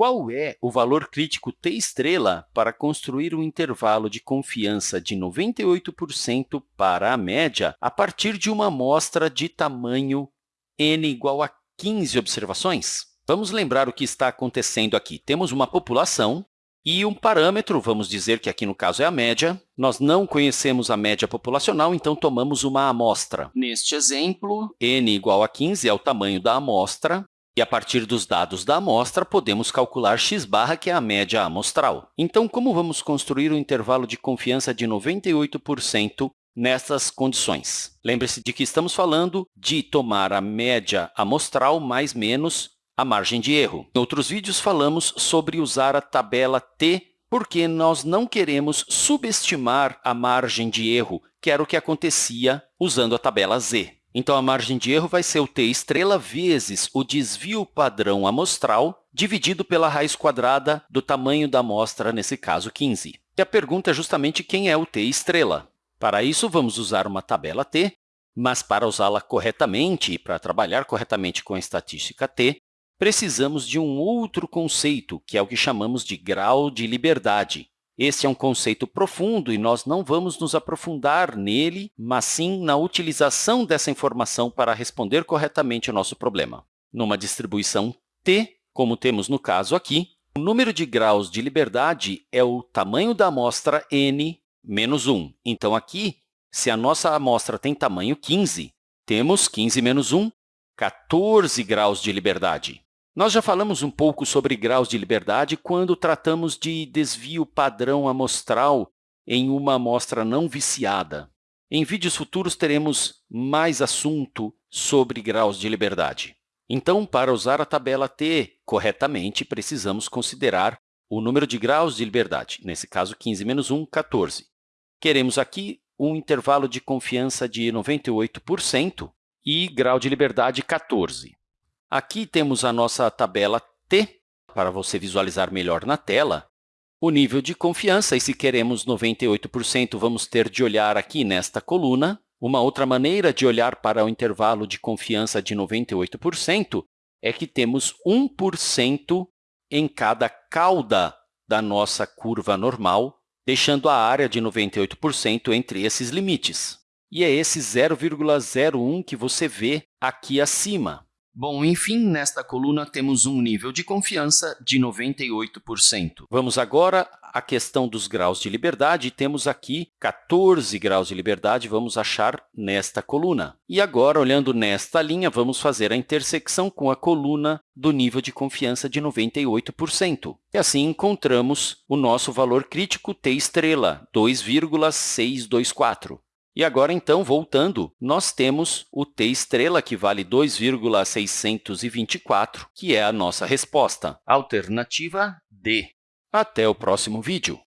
Qual é o valor crítico t estrela para construir um intervalo de confiança de 98% para a média a partir de uma amostra de tamanho n igual a 15 observações? Vamos lembrar o que está acontecendo aqui. Temos uma população e um parâmetro, vamos dizer que aqui no caso é a média. Nós não conhecemos a média populacional, então tomamos uma amostra. Neste exemplo, n igual a 15 é o tamanho da amostra, e, a partir dos dados da amostra, podemos calcular x barra, que é a média amostral. Então, como vamos construir um intervalo de confiança de 98% nessas condições? Lembre-se de que estamos falando de tomar a média amostral mais menos a margem de erro. Em outros vídeos, falamos sobre usar a tabela t, porque nós não queremos subestimar a margem de erro, que era o que acontecia usando a tabela z. Então, a margem de erro vai ser o t estrela vezes o desvio padrão amostral dividido pela raiz quadrada do tamanho da amostra, nesse caso, 15. E a pergunta é justamente quem é o t estrela. Para isso, vamos usar uma tabela t, mas para usá-la corretamente e para trabalhar corretamente com a estatística t, precisamos de um outro conceito, que é o que chamamos de grau de liberdade. Esse é um conceito profundo e nós não vamos nos aprofundar nele, mas sim na utilização dessa informação para responder corretamente ao nosso problema. Numa distribuição t, como temos no caso aqui, o número de graus de liberdade é o tamanho da amostra n menos 1. Então, aqui, se a nossa amostra tem tamanho 15, temos 15 menos 1, 14 graus de liberdade. Nós já falamos um pouco sobre graus de liberdade quando tratamos de desvio padrão amostral em uma amostra não viciada. Em vídeos futuros, teremos mais assunto sobre graus de liberdade. Então, para usar a tabela t corretamente, precisamos considerar o número de graus de liberdade, nesse caso, 15 menos 1, 14. Queremos aqui um intervalo de confiança de 98% e grau de liberdade 14. Aqui temos a nossa tabela T, para você visualizar melhor na tela, o nível de confiança, e se queremos 98%, vamos ter de olhar aqui nesta coluna. Uma outra maneira de olhar para o intervalo de confiança de 98% é que temos 1% em cada cauda da nossa curva normal, deixando a área de 98% entre esses limites. E é esse 0,01 que você vê aqui acima. Bom, enfim, nesta coluna temos um nível de confiança de 98%. Vamos agora à questão dos graus de liberdade. Temos aqui 14 graus de liberdade, vamos achar nesta coluna. E agora, olhando nesta linha, vamos fazer a intersecção com a coluna do nível de confiança de 98%. E assim encontramos o nosso valor crítico t estrela, 2,624. E agora, então, voltando, nós temos o t estrela, que vale 2,624, que é a nossa resposta. Alternativa D. Até o próximo vídeo!